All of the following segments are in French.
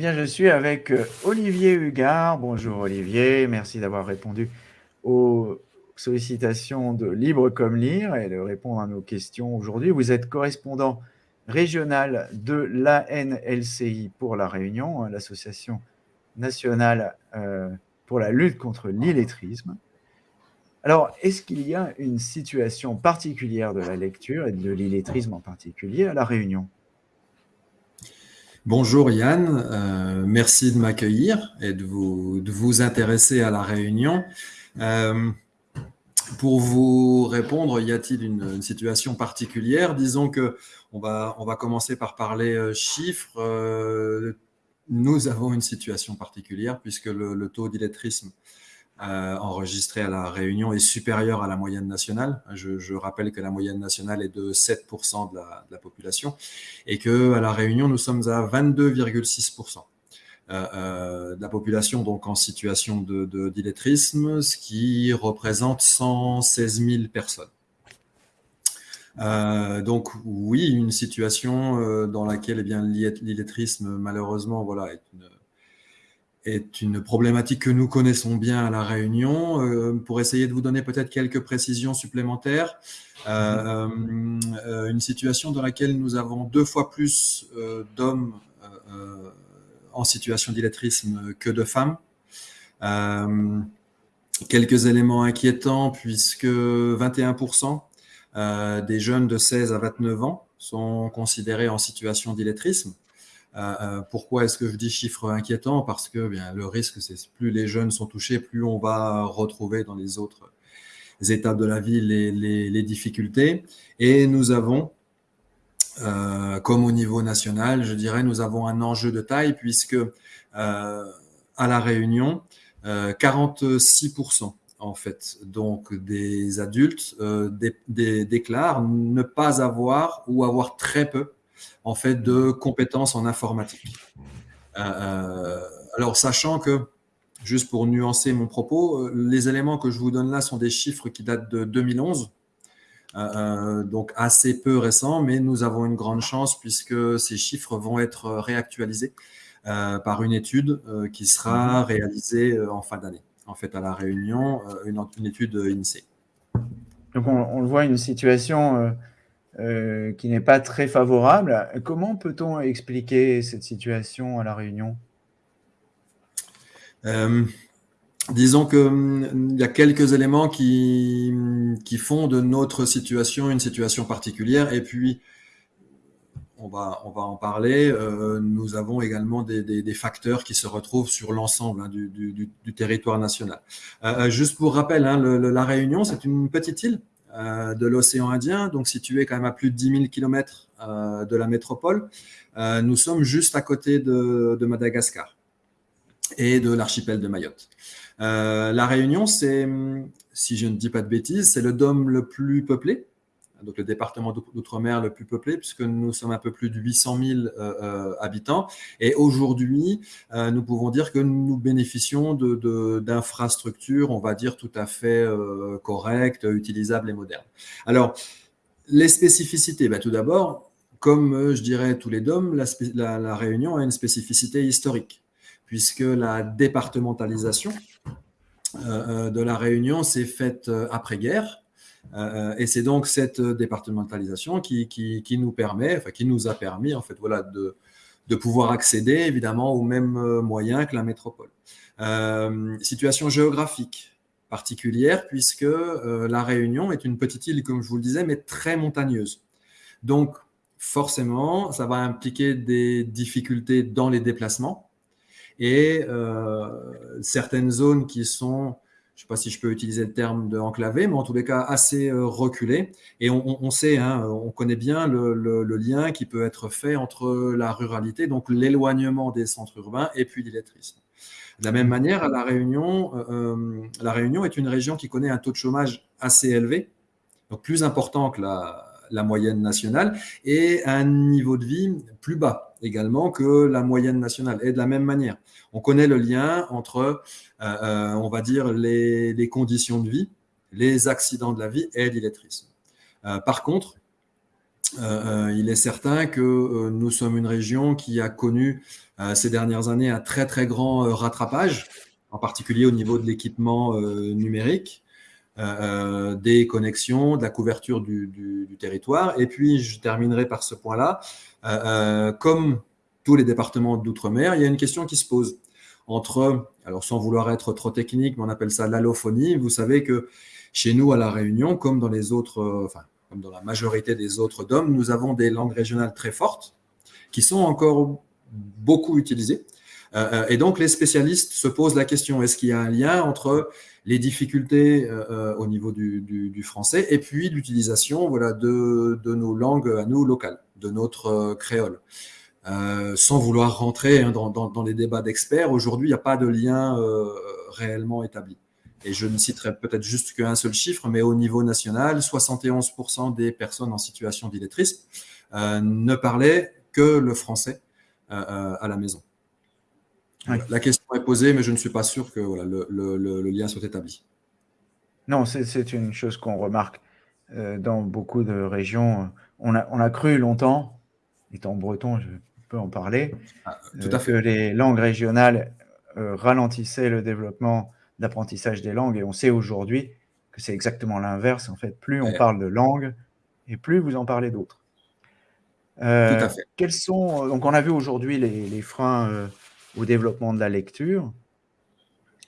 Bien, je suis avec euh, Olivier Hugard. Bonjour Olivier, merci d'avoir répondu aux sollicitations de Libre comme Lire et de répondre à nos questions aujourd'hui. Vous êtes correspondant régional de l'ANLCI pour La Réunion, hein, l'association nationale euh, pour la lutte contre l'illettrisme. Alors, est-ce qu'il y a une situation particulière de la lecture et de l'illettrisme en particulier à La Réunion? Bonjour Yann, euh, merci de m'accueillir et de vous, intéresser à la réunion. Euh, pour vous répondre, y a-t-il une, situation particulière? Disons que on va, commencer par parler euh, chiffres. nous avons une situation particulière puisque le taux d'illettrisme euh, enregistré à la Réunion est supérieur à la moyenne nationale. Je, rappelle que la moyenne nationale est de 7% de la, population et que à la Réunion, nous sommes à 22,6%. Euh, euh, de la population donc en situation de d'illettrisme, ce qui représente 116 000 personnes. donc oui, une situation dans laquelle eh bien l'illettrisme malheureusement voilà est une, est une problématique que nous connaissons bien à La Réunion. Euh, pour essayer de vous donner peut-être quelques précisions supplémentaires, euh, euh, une situation dans laquelle nous avons deux fois plus d'hommes en situation d'illettrisme que de femmes. quelques éléments inquiétants puisque 21% des jeunes de 16 à 29 ans sont considérés en situation d'illettrisme. Euh, euh, pourquoi est-ce que je dis chiffre inquiétant? Parce que bien, le risque, c'est plus les jeunes sont touchés, plus on va retrouver dans les autres étapes de la vie les, difficultés. Et nous avons, euh, comme au niveau national, je dirais, nous avons un enjeu de taille puisque à la Réunion, 46% en fait, donc des adultes déclarent ne pas avoir ou avoir très peu en fait de compétences en informatique. Euh, euh, alors, sachant que, juste pour nuancer mon propos, euh, les éléments que je vous donne là sont des chiffres qui datent de 2011. donc assez peu récents, mais nous avons une grande chance puisque ces chiffres vont être réactualisés par une étude qui sera réalisée en fin d'année. En fait, à la Réunion, une, étude INSEE. Donc on, on, voit une situation euh, qui n'est pas très favorable. Comment peut-on expliquer cette situation à La Réunion? Euh, Disons qu'il hum, y a quelques éléments qui, font de notre situation une situation particulière. Et puis, on va, en parler. Euh, nous avons également des, facteurs qui se retrouvent sur l'ensemble hein, du, territoire national. juste pour rappel, hein, la Réunion, c'est une petite île de l'océan Indien, donc situé quand à plus de 10 000 km de la métropole. Euh, nous sommes juste à côté de, Madagascar et de l'archipel de Mayotte. Euh, la Réunion, c'est, si je ne dis pas de bêtises, c'est le dôme le plus peuplé donc le département d'outre-mer le plus peuplé, puisque nous sommes un peu plus de 800 000 euh, euh, habitants. Et aujourd'hui, euh, nous pouvons dire que nous bénéficions d'infrastructures, de, on va dire, tout à fait correctes, utilisables et modernes. Alors, les spécificités, ben, tout d'abord, comme je dirais tous les DOM, la, Réunion a une spécificité historique, puisque la départementalisation de la Réunion s'est faite après-guerre, euh, et c'est donc cette départementalisation qui, qui, nous permet, enfin, qui nous a permis, en fait, voilà, de, de pouvoir accéder évidemment aux mêmes euh, moyens que la métropole. Euh, situation géographique particulière puisque la Réunion est une petite île, comme je vous le disais, mais très montagneuse. Donc, forcément, ça va impliquer des difficultés dans les déplacements et certaines zones qui sont je ne sais pas si je peux utiliser le terme de enclavé, mais en tous les cas assez euh, reculé. Et on, sait, hein, on connaît bien le, lien qui peut être fait entre la ruralité, donc l'éloignement des centres urbains, et puis l'illettrisme. De la même manière, La Réunion, euh, euh, la Réunion est une région qui connaît un taux de chômage assez élevé, donc plus important que la, la moyenne nationale, et un niveau de vie plus bas également que la moyenne nationale. Et de la même manière, on connaît le lien entre, euh, euh, on va dire, les, conditions de vie, les accidents de la vie et l'illettrisme. Euh, par contre, il est certain que nous sommes une région qui a connu ces dernières années un très très grand rattrapage, en particulier au niveau de l'équipement numérique. Des connexions, de la couverture du, territoire. Et puis, je terminerai par ce point-là. comme tous les départements d'outre-mer, il y a une question qui se pose entre, alors sans vouloir être trop technique, mais on appelle ça l'allophonie. Vous savez que chez nous, à La Réunion, comme dans les autres, euh, enfin, comme dans la majorité des autres DOM, nous avons des langues régionales très fortes qui sont encore beaucoup utilisées. Euh, euh, et donc, les spécialistes se posent la question est-ce qu'il y a un lien entre les difficultés au niveau du, français et puis l'utilisation voilà, de, de, nos langues à nous locales, de notre créole? Euh, sans vouloir rentrer hein, dans, les débats d'experts, aujourd'hui, il n'y a pas de lien euh, réellement établi. Et je ne citerai peut-être juste qu'un seul chiffre, mais au niveau national, 71% des personnes en situation d'illettrisme euh, ne parlaient que le français euh, à la maison. La question est posée, mais je ne suis pas sûr que voilà, le, le, le, lien soit établi. Non, c'est une chose qu'on remarque euh, dans beaucoup de régions. On a, on a cru longtemps, étant breton, je peut en parler. Ah, tout à euh, fait. Que les langues régionales euh, ralentissaient le développement d'apprentissage des langues et on sait aujourd'hui que c'est exactement l'inverse. En fait, plus on parle de langues et plus vous en parlez d'autres. Tout à fait. Quels sont, donc on a vu aujourd'hui les, freins au développement de la lecture,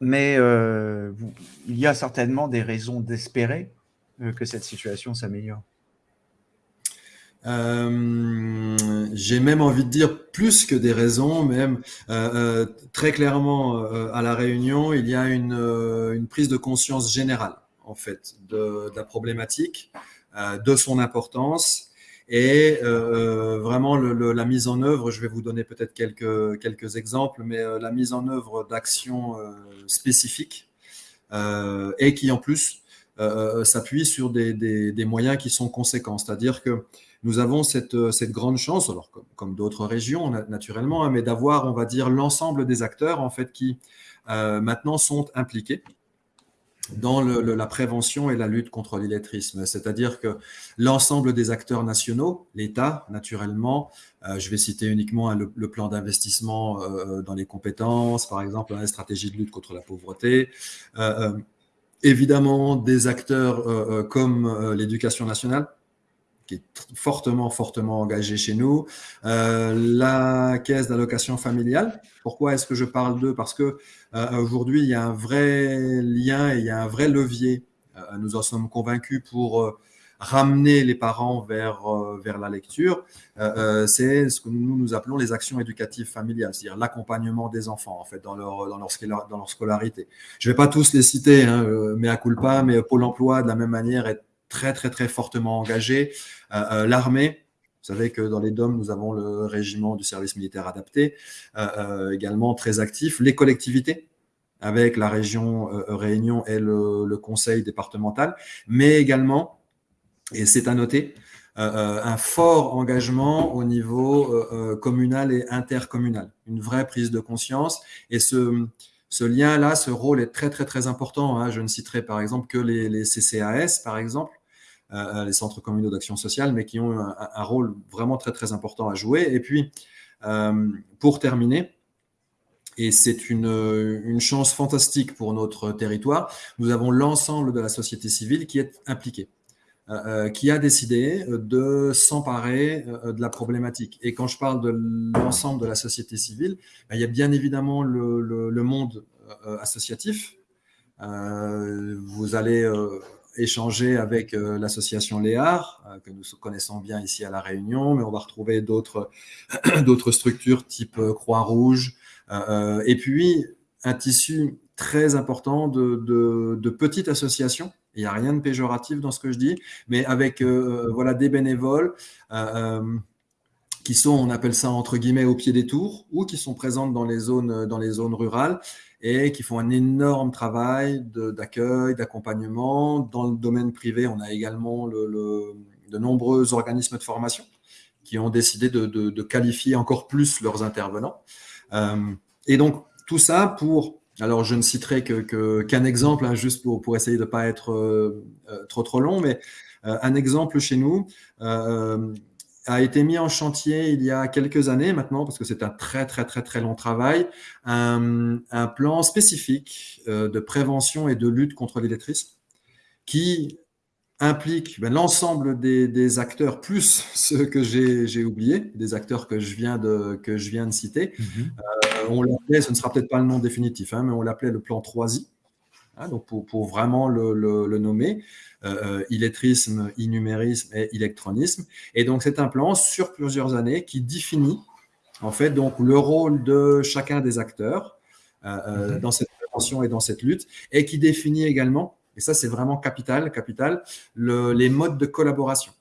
mais il y a certainement des raisons d'espérer que cette situation s'améliore. Euh, j'ai même envie de dire plus que des raisons, même euh, euh très clairement euh, à la Réunion, il y a une, euh, prise de conscience générale en fait de la problématique, de son importance et vraiment le, la mise en œuvre. Je vais vous donner peut-être quelques quelques exemples, mais la mise en œuvre d'actions spécifiques et qui en plus s'appuie sur des, des, moyens qui sont conséquents, c'est-à-dire que nous avons cette, euh, cette grande chance, alors comme, d'autres régions naturellement, hein, mais d'avoir, on va dire, l'ensemble des acteurs en fait qui euh, maintenant sont impliqués dans la prévention et la lutte contre l'illettrisme. C'est-à-dire que l'ensemble des acteurs nationaux, l'État, naturellement, euh, je vais citer uniquement le, plan d'investissement euh, dans les compétences, par exemple, la stratégie de lutte contre la pauvreté, euh, évidemment des acteurs comme l'éducation nationale, qui est fortement, fortement engagé chez nous. Euh, la caisse d'allocation familiale. Pourquoi est-ce que je parle d'eux? Parce que euh, aujourd'hui, il y a un vrai lien et il y a un vrai levier. Euh, nous en sommes convaincus pour euh, ramener les parents vers, vers la lecture. C'est ce que nous, nous appelons les actions éducatives familiales, c'est-à-dire l'accompagnement des enfants en fait dans leur, dans leur, dans leur scolarité. Je ne vais pas tous les citer, hein, mais à culpa, mais Pôle emploi de la même manière est très, très, très fortement engagé. Euh, euh, l'armée, vous savez que dans les DOM, nous avons le régiment du service militaire adapté, euh, également très actif. Les collectivités, avec la région Réunion et le, conseil départemental, mais également, et c'est à noter, un fort engagement au niveau communal et intercommunal, une vraie prise de conscience. Et ce, ce lien-là, ce rôle est très, très, très important. Hein. Je ne citerai par exemple que les, CCAS, par exemple, euh, les centres communaux d'action sociale, mais qui ont un, rôle vraiment très très important à jouer. Et puis, euh, pour terminer, et c'est une, chance fantastique pour notre territoire, nous avons l'ensemble de la société civile qui est impliquée. Euh, qui a décidé de s'emparer de la problématique. Et quand je parle de l'ensemble de la société civile, ben, il y a bien évidemment le, monde associatif. vous allez échanger avec euh, l'association Léar, euh, que nous connaissons bien ici à La Réunion, mais on va retrouver d'autres structures type euh, Croix-Rouge, et puis un tissu très important de, de, petites associations. Il n'y a rien de péjoratif dans ce que je dis, mais avec voilà des bénévoles qui sont, on appelle ça entre guillemets, au pied des tours, ou qui sont présentes dans les zones, dans les zones rurales et qui font un énorme travail d'accueil, d'accompagnement. Dans le domaine privé, on a également le, de nombreux organismes de formation qui ont décidé de, de, qualifier encore plus leurs intervenants. Euh, et donc, tout ça pour, alors je ne citerai qu'un exemple, hein, juste pour, pour essayer de ne pas être euh, euh, trop trop long, mais un exemple chez nous a été mis en chantier il y a quelques années maintenant, parce que c'est un très très très très long travail, un, plan spécifique de prévention et de lutte contre l'illettrisme qui implique ben, l'ensemble des, acteurs, plus ceux que j'ai oubliés, des acteurs que je viens de, que je viens de citer. Mhm. Euh, on l'appelait, ce ne sera peut-être pas le nom définitif, hein, mais on l'appelait le plan 3I, hein, donc pour, pour, vraiment le, le, nommer, euh, euh, illettrisme, innumérisme et électronisme. Et donc c'est un plan sur plusieurs années qui définit en fait donc le rôle de chacun des acteurs mhm. dans cette prévention et dans cette lutte, et qui définit également et ça, c'est vraiment capital, capital, les modes de collaboration.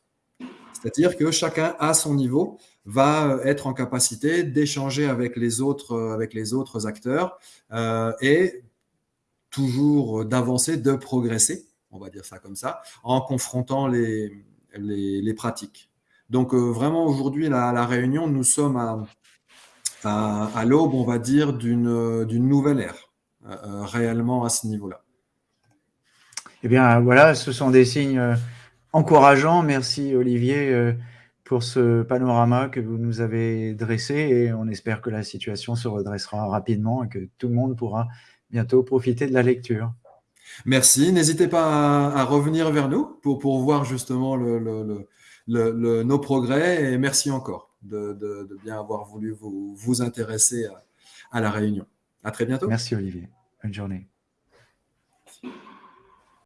C'est-à-dire que chacun, à son niveau, va être en capacité d'échanger avec les autres, avec les autres acteurs euh, et toujours d'avancer, de progresser, on va dire ça comme ça, en confrontant les, les, pratiques. Donc euh, vraiment aujourd'hui, la, la, réunion, nous sommes à, à, l'aube, on va dire, d'une nouvelle ère, euh, réellement à ce niveau-là. Eh bien, voilà, ce sont des signes euh, encourageants. Merci, Olivier, euh, pour ce panorama que vous nous avez dressé et on espère que la situation se redressera rapidement et que tout le monde pourra bientôt profiter de la lecture. Merci. N'hésitez pas à, revenir vers nous pour, pour voir justement le, nos progrès et merci encore de, bien avoir voulu vous, vous intéresser à, à, la réunion. À très bientôt. Merci Olivier. Bonne journée.